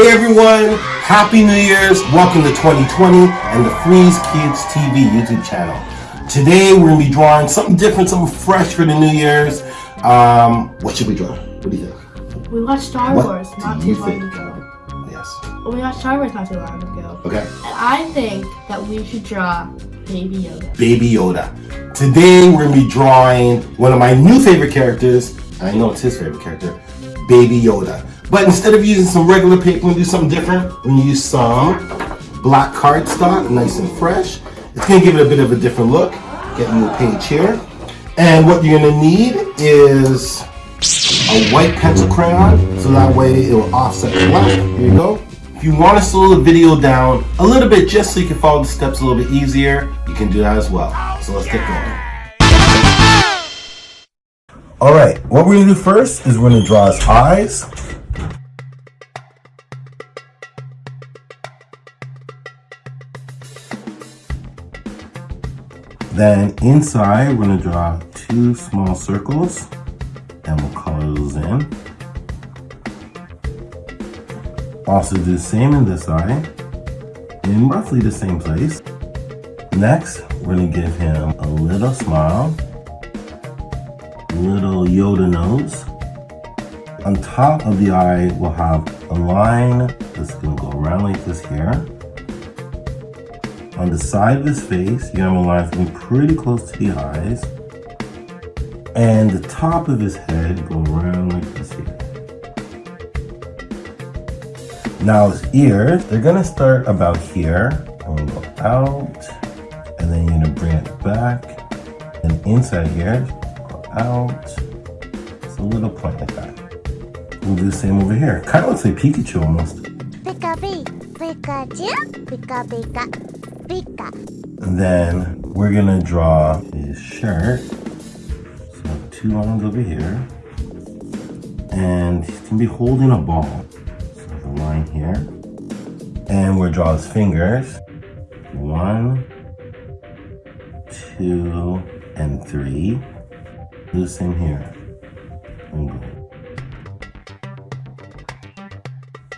Hey everyone, Happy New Year's. Welcome to 2020 and the Freeze Kids TV YouTube channel. Today we're going to be drawing something different, something fresh for the New Year's. Um, what should we draw? What do you think? We watched Star What Wars not too long ago. Yes. We watched Star Wars not too long ago. Okay. And I think that we should draw Baby Yoda. Baby Yoda. Today we're going to be drawing one of my new favorite characters. I know it's his favorite character, Baby Yoda. But instead of using some regular paper, to do something different. We're to use some black cardstock, nice and fresh. It's to give it a bit of a different look. Get you a page here. And what you're to need is a white pencil crayon, so that way it will offset the black. Here you go. If you want to slow the video down a little bit just so you can follow the steps a little bit easier, you can do that as well. So let's get going. All right, what we're gonna do first is we're gonna draw his eyes. Then inside, we're gonna draw two small circles and we'll color those in. Also do the same in this eye in roughly the same place. Next, we're gonna give him a little smile, little Yoda nose. On top of the eye, we'll have a line that's gonna go around like this here. On the side of his face, you have a line that's pretty close to the eyes. And the top of his head go around like this here. Now his ears, they're gonna start about here and go out, and then you're gonna bring it back, and inside here, go out. It's a little point like that. We'll do the same over here. Kind of looks like Pikachu almost. Pika Pika Pikachu Pika Pika Pika And then we're gonna draw his shirt. So two lines over here. And he's gonna be holding a ball. So the line here. And we'll draw his fingers. One, two, and three. Do the same here.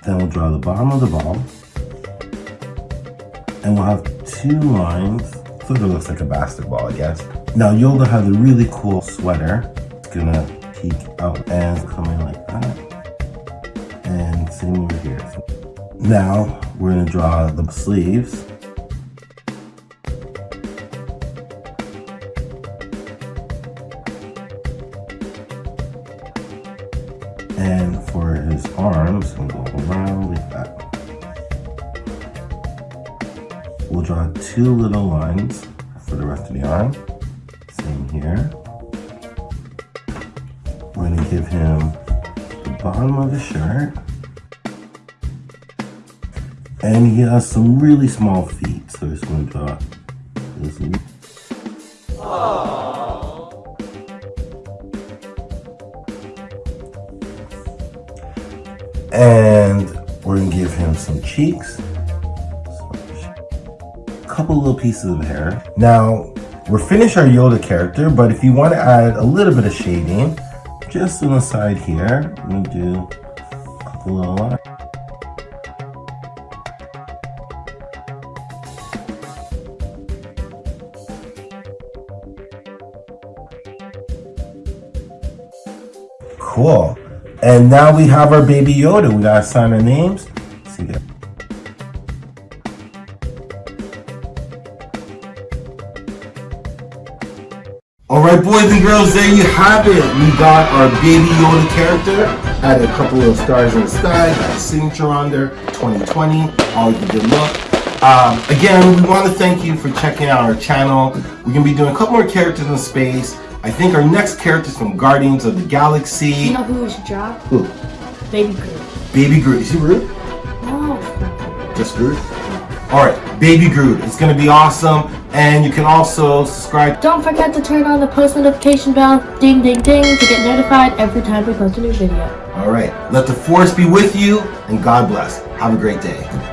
Then we'll draw the bottom of the ball. And we'll have two lines. Sort of looks like a basketball, I guess. Now Yoda has a really cool sweater. It's gonna peek out and come in like that. And same over here. Now we're gonna draw the sleeves. And for his arms, we'll go around like that. We'll draw two little lines for the rest of the arm. Same here. We're gonna give him the bottom of his shirt. And he has some really small feet, so we're just gonna draw this. And we're gonna give him some cheeks. Couple little pieces of hair. Now, we're finished our Yoda character, but if you want to add a little bit of shading, just on the side here, we do a couple little lines. Cool. And now we have our baby Yoda. We gotta sign our names. See that? Alright boys and girls, there you have it. We got our baby Yoda character. Had a couple of stars in the sky, got a signature on there, 2020, always a good look. Um, again, we want to thank you for checking out our channel. We're going to be doing a couple more characters in space. I think our next character is from Guardians of the Galaxy. You know who we should draw? Who? Baby Groot. Baby Groot. Is he Groot? No. Just Groot? Alright, Baby Groot. It's going to be awesome. And you can also subscribe. Don't forget to turn on the post notification bell, ding ding ding, to get notified every time we post a new video. Alright, let the force be with you and God bless. Have a great day.